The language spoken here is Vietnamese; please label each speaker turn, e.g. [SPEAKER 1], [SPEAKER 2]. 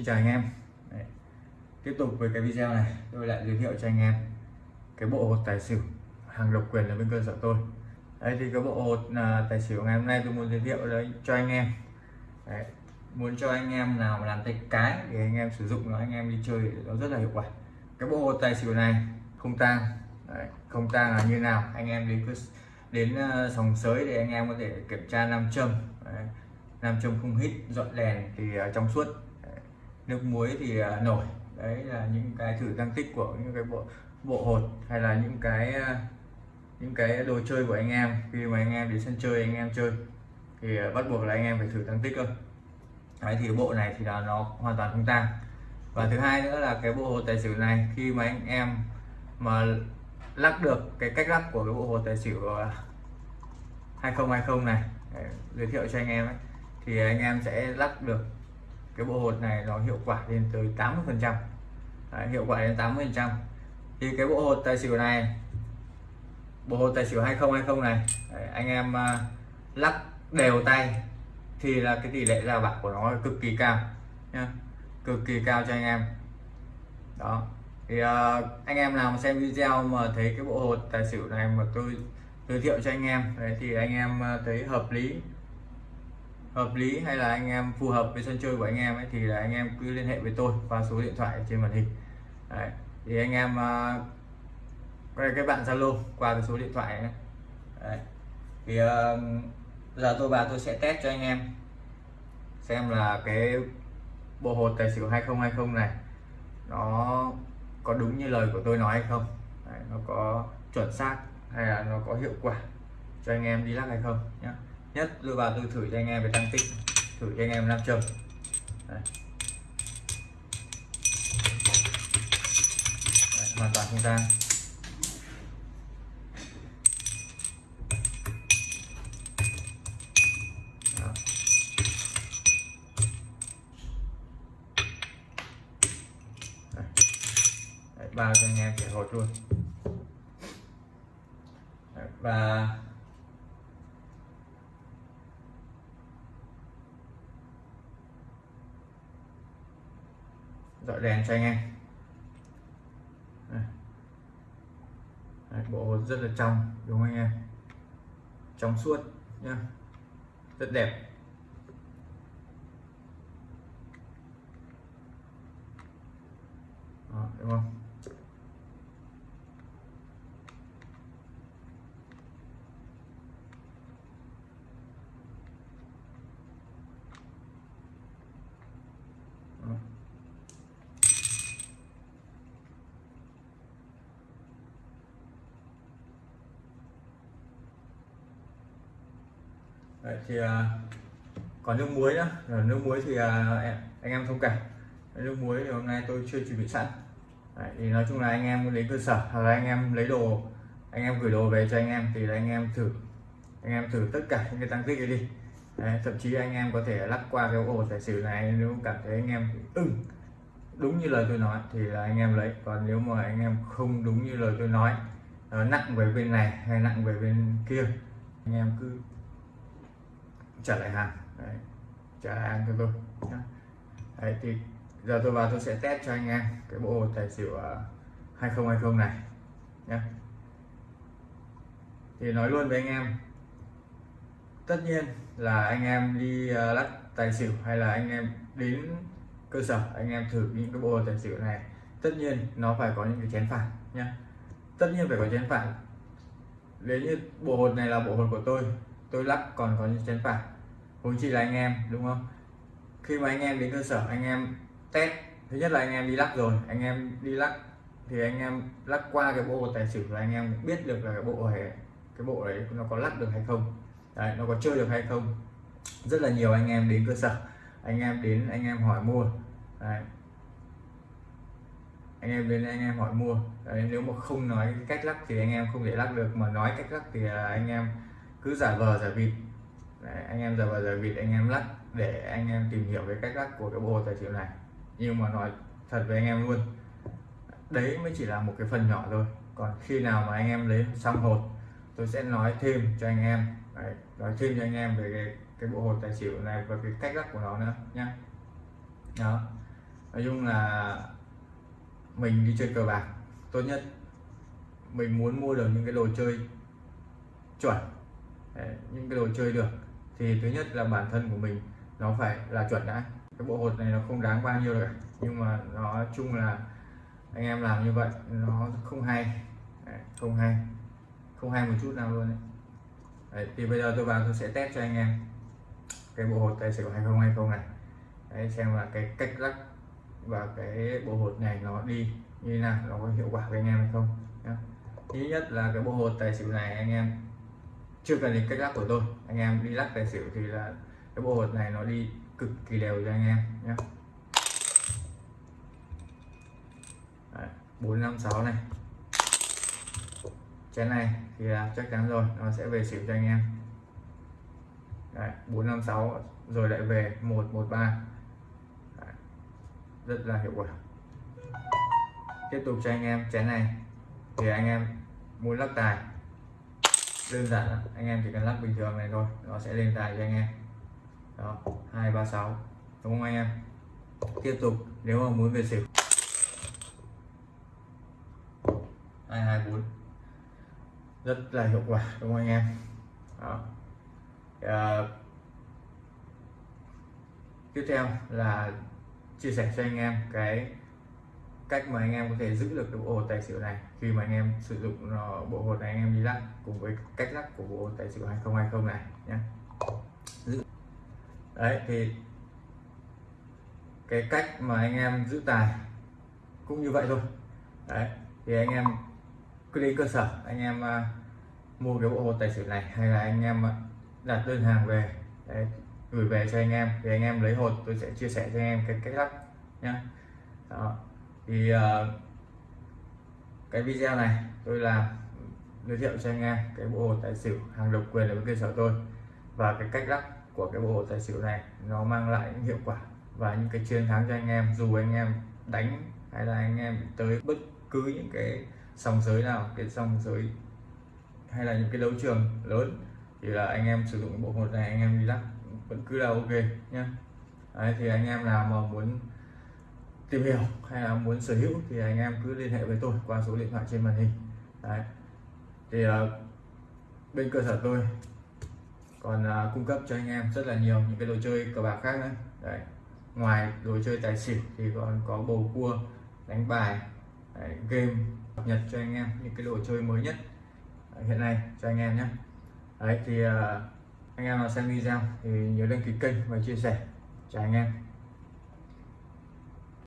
[SPEAKER 1] Xin chào anh em. Đấy. Tiếp tục với cái video này tôi lại giới thiệu cho anh em cái bộ hột tài xỉu hàng độc quyền ở bên cơ sở tôi. Đấy thì cái bộ hột là tài xỉu ngày hôm nay tôi muốn giới thiệu đấy cho anh em. Đấy. muốn cho anh em nào mà làm tay cái để anh em sử dụng nó anh em đi chơi nó rất là hiệu quả. Cái bộ hột tài xỉu này không tang. Đấy. không tang là như nào anh em đến đến uh, sòng sới để anh em có thể kiểm tra nam châm. Đấy. Nam châm không hít dọn đèn thì uh, trong suốt nước muối thì à, nổi. Đấy là những cái thử tăng tích của những cái bộ bộ hột hay là những cái à, những cái đồ chơi của anh em. Khi mà anh em đến sân chơi, anh em chơi thì à, bắt buộc là anh em phải thử tăng tích cơ. Đấy, thì bộ này thì là nó hoàn toàn không tăng và thứ hai nữa là cái bộ hột tài xỉu này, khi mà anh em mà lắc được cái cách lắc của cái bộ hột tài xỉu 2020 này để giới thiệu cho anh em ấy, thì anh em sẽ lắc được cái bộ hột này nó hiệu quả lên tới 80 phần trăm. Hiệu quả đến 80 phần trăm. Thì cái bộ hột tài xỉu này bộ hột tài xỉu 2020 này đấy, anh em uh, lắc đều tay thì là cái tỷ lệ ra bạc của nó cực kỳ cao nhá. Cực kỳ cao cho anh em. Đó. Thì uh, anh em nào mà xem video mà thấy cái bộ hột tài xỉu này mà tôi giới thiệu cho anh em đấy thì anh em uh, thấy hợp lý hợp lý hay là anh em phù hợp với sân chơi của anh em ấy thì là anh em cứ liên hệ với tôi qua số điện thoại trên màn hình Đấy. thì anh em à, uh, cái bạn Zalo qua cái số điện thoại ấy. Đấy. thì uh, giờ tôi và tôi sẽ test cho anh em xem là cái bộ hột tài xỉu 2020 này nó có đúng như lời của tôi nói hay không Đấy, nó có chuẩn xác hay là nó có hiệu quả cho anh em đi lắc hay không nhé nhất tôi vào tôi thử cho anh em về tăng tích. Thử cho anh em nam châm. Hoàn toàn không tan bao cho anh em để hột luôn. Đấy, và dọi đèn cho anh em. Đấy, bộ rất là trong đúng không anh em? Trong suốt nhá. Rất đẹp. Đó, đúng không Đó. Đấy, thì còn nước muối nữa nước muối thì anh em thông cảm nước muối thì hôm nay tôi chưa chuẩn bị sẵn Đấy, thì nói chung là anh em đến cơ sở hoặc là anh em lấy đồ anh em gửi đồ về cho anh em thì là anh em thử anh em thử tất cả những cái tăng tích ấy đi Đấy, thậm chí anh em có thể lắc qua cái ổ tài xỉu này nếu cảm thấy anh em ưng đúng như lời tôi nói thì là anh em lấy còn nếu mà anh em không đúng như lời tôi nói nặng về bên này hay nặng về bên kia anh em cứ trả lại hàng. Đấy, trả lại hàng cho tôi đấy thì giờ tôi vào tôi sẽ test cho anh em cái bộ tài xỉu à, 2020 này nhé thì nói luôn với anh em tất nhiên là anh em đi à, lắc tài xỉu hay là anh em đến cơ sở anh em thử những cái bộ tài xỉu này tất nhiên nó phải có những cái chén phản nhé tất nhiên phải có chén phản nếu như bộ hột này là bộ hột của tôi tôi lắc còn có những chén phải huống chỉ là anh em đúng không khi mà anh em đến cơ sở anh em test thứ nhất là anh em đi lắc rồi anh em đi lắc thì anh em lắc qua cái bộ tài xỉu là anh em biết được là cái bộ này cái bộ đấy nó có lắc được hay không đấy, nó có chơi được hay không rất là nhiều anh em đến cơ sở anh em đến anh em hỏi mua đấy. anh em đến anh em hỏi mua đấy, nếu mà không nói cái cách lắc thì anh em không thể lắc được mà nói cách lắc thì anh em cứ giả vờ giả vịt. Đấy, anh em giả vờ giả vịt anh em lắc để anh em tìm hiểu cái cách lắc của cái bộ tài xỉu này. Nhưng mà nói thật với anh em luôn đấy mới chỉ là một cái phần nhỏ thôi. Còn khi nào mà anh em lấy xong hột tôi sẽ nói thêm cho anh em đấy, nói thêm cho anh em về cái, cái bộ hột tài xỉu này và cái cách lắc của nó nữa nhá. Đó. Nói chung là mình đi chơi cờ bạc tốt nhất mình muốn mua được những cái đồ chơi chuẩn. Đấy, những cái đồ chơi được. Thì thứ nhất là bản thân của mình nó phải là chuẩn đã. Cái bộ hột này nó không đáng bao nhiêu rồi nhưng mà nó chung là anh em làm như vậy nó không hay. Đấy, không hay. Không hay một chút nào luôn đấy. Đấy, thì bây giờ tôi vào tôi sẽ test cho anh em cái bộ hột tài xỉu 2020 này. Đấy, xem là cái cách lắc và cái bộ hột này nó đi như thế nào nó có hiệu quả với anh em hay không nhá. thứ nhất là cái bộ hột tài xỉu này anh em chưa cần đến cách lắc của tôi. Anh em đi lắc tài xỉu thì là cái bộ hột này nó đi cực kỳ đều cho anh em nhé. Bốn năm sáu này. Chén này thì là chắc chắn rồi nó sẽ về xỉu cho anh em. Đấy, 456 rồi lại về 113 Đấy, rất là hiệu quả. Tiếp tục cho anh em chén này. Thì anh em muốn lắc tài đơn giản lắm. anh em chỉ cần lắc bình thường này thôi nó sẽ lên tài cho anh em đó 236 đúng không anh em tiếp tục nếu mà muốn về xỉu 224 rất là hiệu quả đúng không anh em đó. À, tiếp theo là chia sẻ cho anh em cái cách mà anh em có thể giữ được cái bộ hột tài xỉu này khi mà anh em sử dụng bộ hột này anh em đi lắc cùng với cách lắc của bộ hột tài xỉu 2020 này nhé đấy thì cái cách mà anh em giữ tài cũng như vậy thôi. Đấy thì anh em cứ đến cơ sở anh em uh, mua cái bộ hột tài xỉu này hay là anh em uh, đặt đơn hàng về đấy, gửi về cho anh em thì anh em lấy hột tôi sẽ chia sẻ cho anh em cái cách lắp nhá. Đó thì uh, cái video này tôi làm giới thiệu cho anh em cái bộ hồ tài xỉu hàng độc quyền ở bên cơ sở tôi. Và cái cách lắp của cái bộ hồ tài xỉu này nó mang lại những hiệu quả và những cái chiến thắng cho anh em dù anh em đánh hay là anh em tới bất cứ những cái sòng giới nào cái sòng giới hay là những cái đấu trường lớn thì là anh em sử dụng bộ hột này anh em đi lắc vẫn cứ là ok nhé Đấy, thì anh em nào mà muốn tìm hiểu hay là muốn sở hữu thì anh em cứ liên hệ với tôi qua số điện thoại trên màn hình Đấy. thì uh, bên cơ sở tôi còn uh, cung cấp cho anh em rất là nhiều những cái đồ chơi cờ bạc khác nữa Đấy. ngoài đồ chơi tài xỉu thì còn có bầu cua đánh bài Đấy, game cập nhật cho anh em những cái đồ chơi mới nhất ờ, hiện nay cho anh em nhé đấy thì uh, anh em nào xem video thì nhớ đăng ký kênh và chia sẻ chào anh em